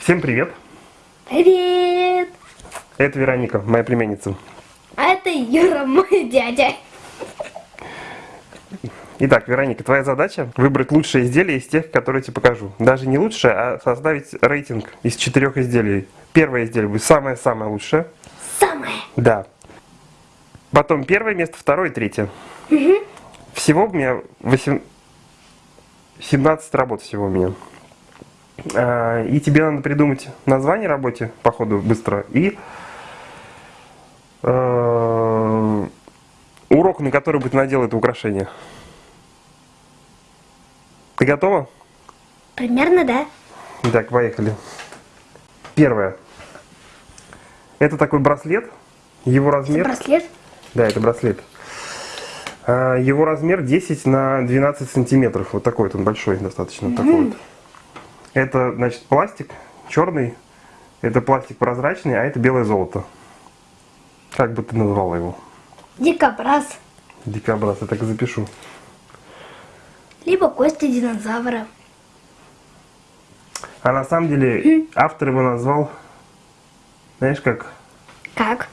Всем привет! Привет! Это Вероника, моя племянница. А это Юра, мой дядя. Итак, Вероника, твоя задача выбрать лучшее изделие из тех, которые я тебе покажу. Даже не лучшее, а составить рейтинг из четырех изделий. Первое изделие будет самое-самое лучшее. Самое. Да. Потом первое место, второе, третье. Всего у меня 8... 17 работ всего у меня. А, И тебе надо придумать название работе, по ходу, быстро, и э, урок, на который будет надел это украшение. Ты готова? Примерно, да? Так, поехали. Первое. Это такой браслет. Его размер... Браслет. Да, это браслет. А, Его размер 10 на 12 сантиметров. Вот такой вот он большой достаточно. Такой вот. Это, значит, пластик черный. Это пластик прозрачный, а это белое золото. Как бы ты назвала его? Дикобраз. Дикобраз, я так и запишу. Либо кости динозавра. А на самом деле автор его назвал, знаешь как, Как?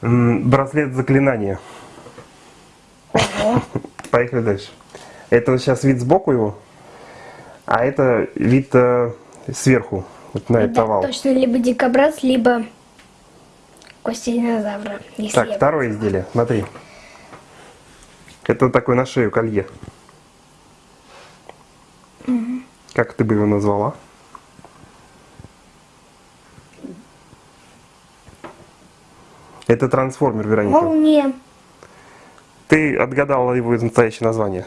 Браслет заклинания. Ого. Поехали дальше. Это сейчас вид сбоку его, а это вид э, сверху, вот на этот овал. точно, либо дикобраз, либо кости динозавра. Так, второе изделие, смотри. Это такой на шею колье. Как ты бы его назвала? Это трансформер, Вероника. Молния. Ты отгадала его настоящее название.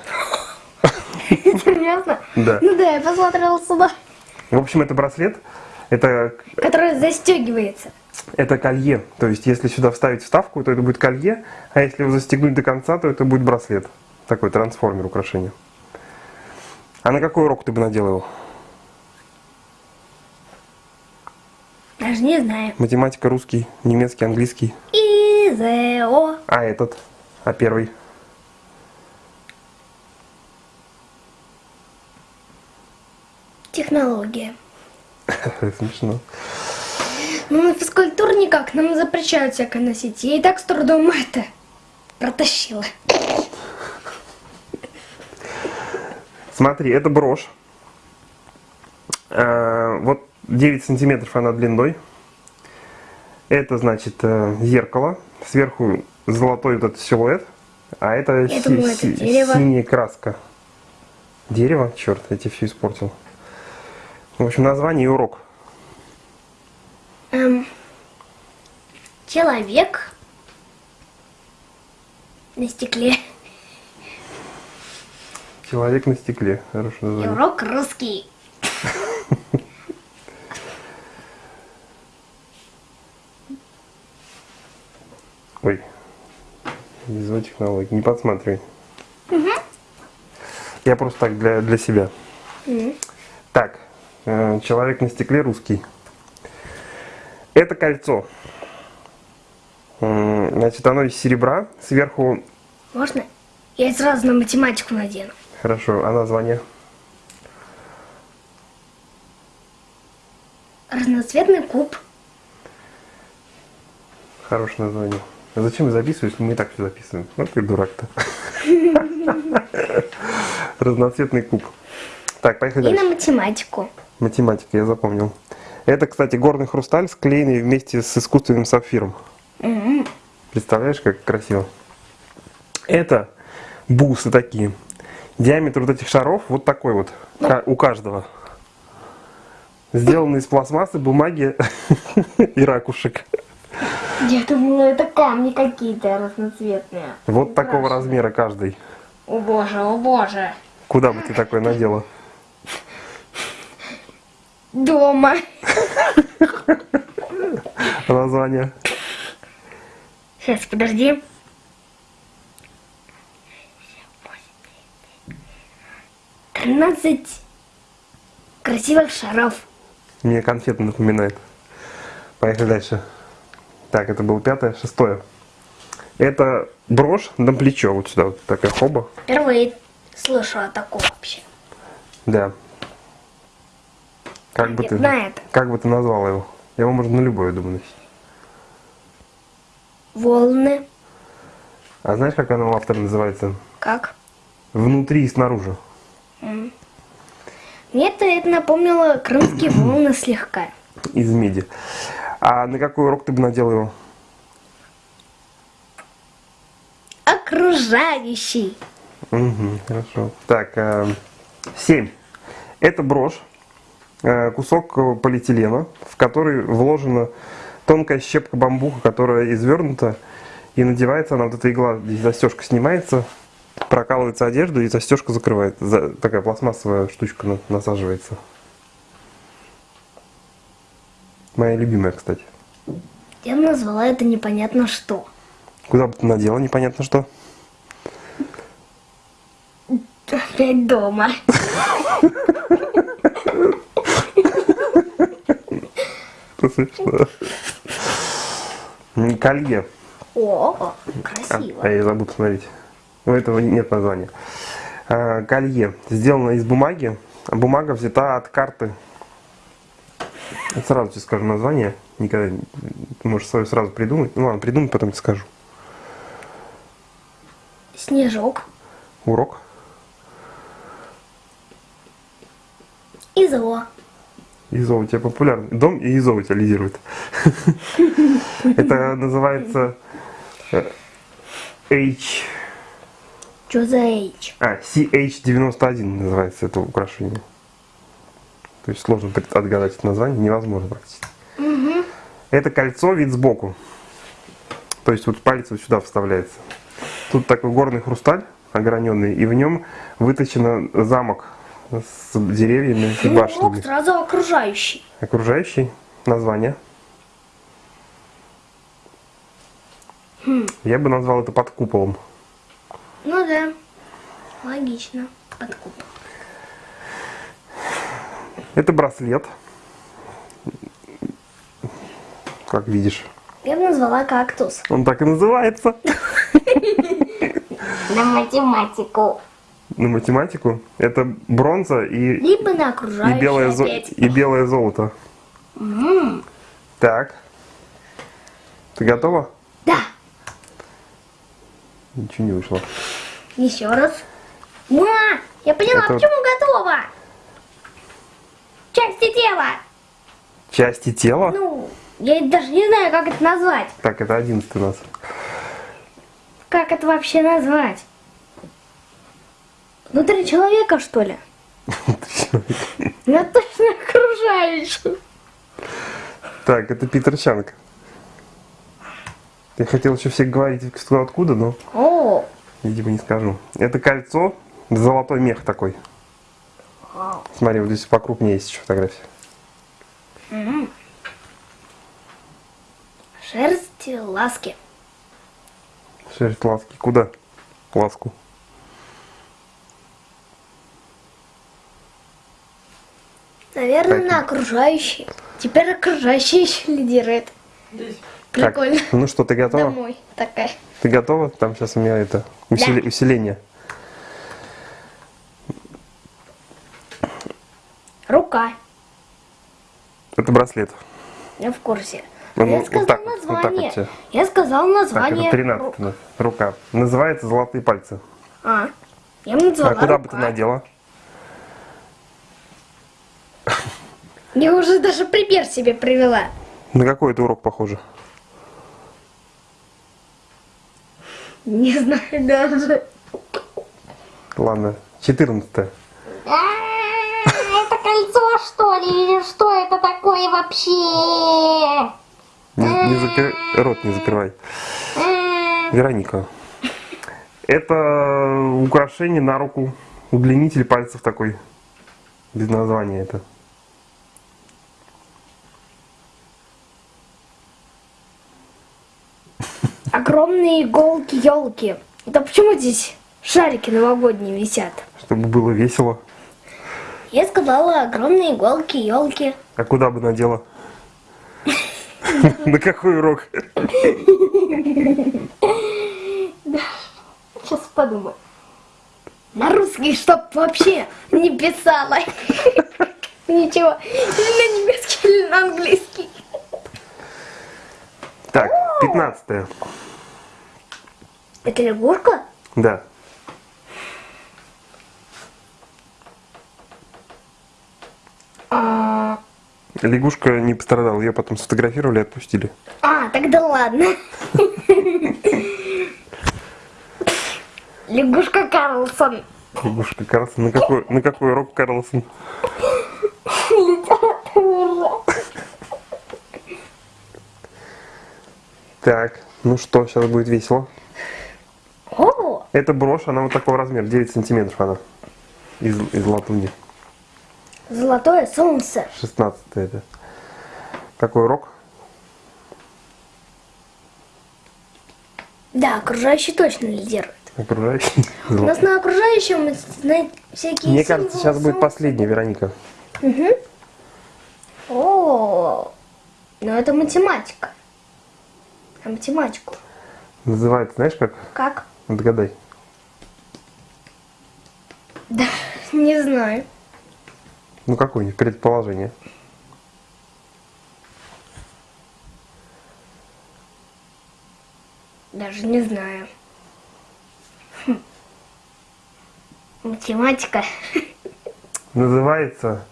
Серьезно? Да. Ну да, я посмотрела сюда. В общем, это браслет, это, Который застегивается. это колье. То есть, если сюда вставить вставку, то это будет колье, а если его застегнуть до конца, то это будет браслет. Такой трансформер украшение. А на какой урок ты бы надел его? Даже не знаю. Математика, русский, немецкий, английский. Изео. А этот? А первый? Технология. Смешно. Ну, на физкультуре никак, нам запрещают всякое носить. Я и так с трудом это протащила. Смотри, это брошь. Э, Вот 9 сантиметров она длиной. Это, значит, э, зеркало. Сверху золотой вот этот силуэт. А это, Я думала, это дерево. синяя краска. Дерево? Черт, я тебе все испортил. В общем, название и урок. Эм, человек на стекле. Человек на стекле. Хорошее И название. урок русский. Ой. Визуальные технологии. Не подсматривай. Я просто так для, для себя. Так. Э, Человек на стекле русский. Это кольцо. Значит, оно из серебра. Сверху... Можно? Я сразу на математику надену. Хорошо, а название? Разноцветный куб. Хорошее название. А зачем я записываю, если мы и так все записываем? Вот ты дурак-то. Разноцветный куб. Так, поехали И дальше. на математику. Математика, я запомнил. Это, кстати, горный хрусталь, склеенный вместе с искусственным сапфиром. М, Представляешь, как красиво? Это бусы такие. Диаметр вот этих шаров вот такой вот ка- у каждого. Сделаны из пластмассы, бумаги и ракушек. Я думала, это камни какие-то разноцветные. Вот такого размера каждый. О боже, о боже. Куда бы ты такое надела? Дома. Название. Сейчас, подожди. Тринадцать красивых шаров. Мне конфеты напоминает. Поехали дальше. Так, это было пятое, шестое. Это брошь на плечо, вот сюда, вот такая хоба. Впервые слышу о таком вообще. Да. Как бы ты, на это. как бы ты назвал его? Его можно на любое, думаю, носить. Волны. А знаешь, как оно у автора называется? Как? Внутри и снаружи. Мне это, это напомнило крымские волны слегка. Из меди. А на какой урок ты бы надел его? Окружающий. Угу, хорошо. Так, э, семь. Это брошь, кусок э, полиэтилена, в который вложена тонкая щепка бамбука, которая извернута, и надевается она, вот эта игла, здесь застежка снимается, прокалывается одежда, и застежка закрывает. За- такая пластмассовая штучка на- насаживается. Моя любимая, кстати. Я назвала это непонятно что. Куда бы ты надела, непонятно что. Опять дома. Смешно. М, Колье. О, А, красиво. а я забыл посмотреть. У этого нет названия. А, Колье. Сделано из бумаги. А Бумага взята от карты. Сразу тебе скажу название. Никогда ты можешь свое сразу придумать. Ну ладно, придумай, потом тебе скажу. Снежок. Урок. Изо. ИЗО у тебя популярный. Дом и ИЗО у тебя лидирует. Это называется э, H... Что за H? А, CH91 называется это украшение. То есть сложно отгадать это название, невозможно практически. Это кольцо вид сбоку. То есть вот палец вот сюда вставляется. Тут такой горный хрусталь ограненный, и в нем выточен замок с деревьями и Ну, башнями. урок сразу окружающий. Окружающий название. Я бы назвал это под куполом. Ну да. Логично. Подкуп. Это браслет. Как видишь. Я бы назвала кактус. Он так и называется. На математику. На математику. Это бронза и, Либо на и, белое, зо- и белое золото. Так. Ты готова? Да. Ничего не вышло. Еще раз. Ма, я поняла, Это- почему готова. Части тела. Части тела? Ну, я даже не знаю, как это назвать. Так, это одиннадцатый нас. Как это вообще назвать? Внутри человека, что ли? Я точно окружающий. Так, это Питер Чанг. Я хотел еще всех говорить, кто откуда, но, О, видимо, не скажу. Это кольцо, золотой мех такой. Смотри, вот здесь покрупнее есть еще фотография. шерсть ласки. Шерсть ласки. Куда? Ласку. Наверное, Так. на окружающий. Теперь окружающий еще лидирует. Так, Прикольно. ну что, ты готова? Домой такая. Ты готова? Там сейчас у меня это усили- Да. усиление. Рука. Это браслет. Я в курсе. Ну, я вот сказал так вот, вот так название. вот тебе. я сказал Так, название. это 13 ру- рука. Называется золотые пальцы. А, я бы назвала А куда бы рука. ты надела? Я уже даже пример себе привела. На какой это урок похоже? Не знаю даже. Ладно, 14 А, Это кольцо, что ли? Или что это такое вообще? Не, не закры- Рот не закрывай. Вероника. Это украшение на руку. Удлинитель пальцев такой. Без названия это. Огромные иголки елки. Это почему здесь шарики новогодние висят? Чтобы было весело. Я сказала огромные иголки елки. А куда бы надела? На какой урок? Сейчас подумаю. На русский, чтоб вообще не писала. Ничего. Или на немецкий, или на английский. Так, 15 Это лягушка? Да. А, Лягушка не пострадала, ее потом сфотографировали и отпустили. а, тогда ладно. Лягушка Карлсон. Лягушка Карлсон. На какой, на какой урок Карлсон? Так, ну что, сейчас будет весело. Это брошь, она вот такого размера, 9 сантиметров она. Из, из латуни. золотое солнце. 16 это. Какой урок? Да, окружающий точно лидирует. Окружающий. У нас на окружающем знаете, всякие Мне кажется, сейчас будет последняя, Вероника. О, ну это математика. А математику Называется, знаешь как? как? Отгадай. Да, не знаю. Ну какое-нибудь предположение. Даже не знаю. Хм. Математика. Называется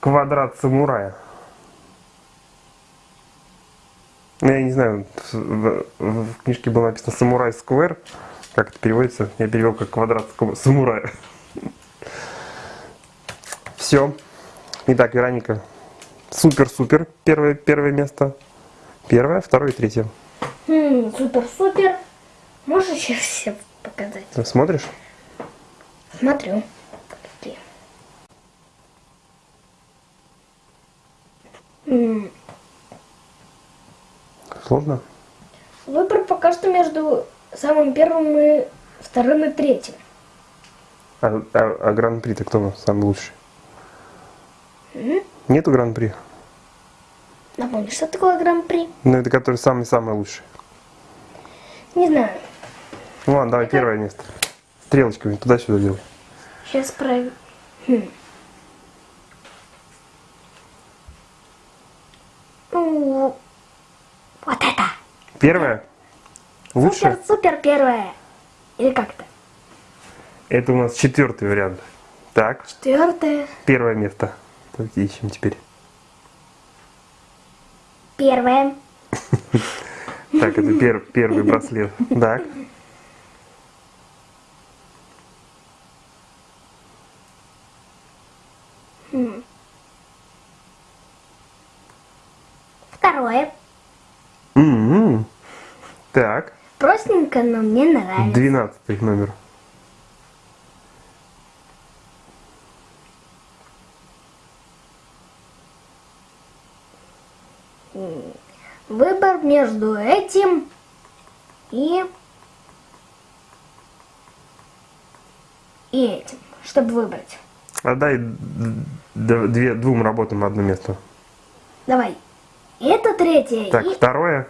квадрат самурая. Ну, я не знаю, в, в- книжке было написано самурай сквер. Как это переводится? Я перевел как квадрат самурая. Все. Итак, Вероника. Супер-супер. Первое, первое место. Первое, второе и третье. Хм, Супер-супер. Можешь сейчас все показать? Ты смотришь? Смотрю. Какие. М, Сложно? Выбор пока что между самым первым и вторым и третьим. А, а- а гран-при-то кто самый лучший? Нету гран-при? Напомни, что такое гран-при? Ну, это который самый-самый лучший. Не знаю. Ну ладно, давай первое место. Стрелочками туда-сюда делай. Сейчас проверю. Хм. Ну, вот это. Первое? Лучше? Супер-супер первое. Или как-то. Это у нас четвертый вариант. Так, Четвертое. первое место. Давайте ищем теперь. Первое. Так, это пер- первый браслет. Так. Второе. М-м. Так, Простенько, но мне нравится. двенадцатый номер. Выбор между этим и... И этим, чтобы выбрать. Отдай две, двум работам одно место. Давай. Третье Так, и... второе.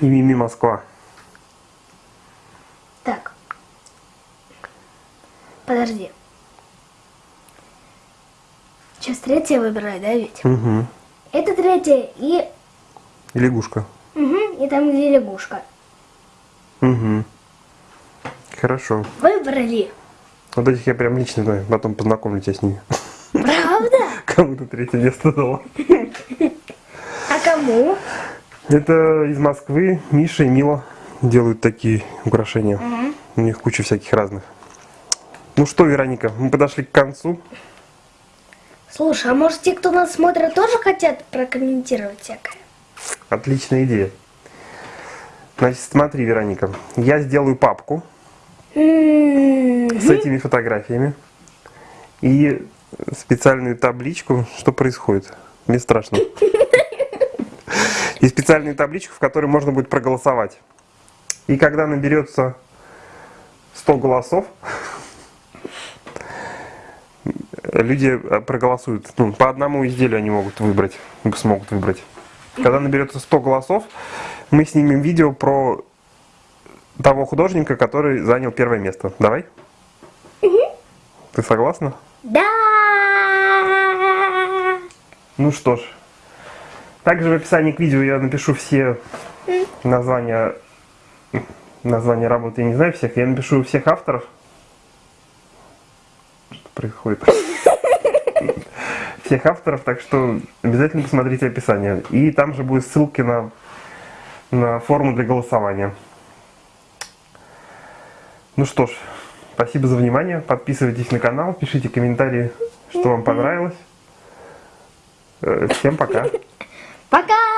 И Мими Москва. Так. Подожди. Сейчас третье выбирай, да, ведь? Угу. Это третье и... И лягушка. Угу, и там, где лягушка. Угу. Хорошо. Выбрали. Вот этих я прям лично знаю, потом познакомлю тебя с ними. Правда? Кому-то третье место дала. Кому? Это из Москвы Миша и Мила делают такие украшения. У них куча всяких разных. Ну что, Вероника, мы подошли к концу. Слушай, а может те, кто нас смотрит, тоже хотят прокомментировать всякое? Отличная идея. Значит, смотри, Вероника, я сделаю папку с этими фотографиями и специальную табличку, что происходит. Мне страшно. И специальную табличку, в которой можно будет проголосовать. И когда наберется 100 голосов, люди э, проголосуют. Ну, по одному изделию они могут выбрать, смогут выбрать. Когда наберется 100 голосов, мы снимем видео про того художника, который занял первое место. Давай? Ты согласна? Да. Ну что ж. Также в описании к видео я напишу все названия названия работы. Я не знаю всех. Я напишу всех авторов. Что происходит? Всех авторов, так что обязательно посмотрите описание. И там же будут ссылки на, на форму для голосования. Ну что ж, спасибо за внимание. Подписывайтесь на канал, пишите комментарии, что вам понравилось. Э, Всем пока. Пока.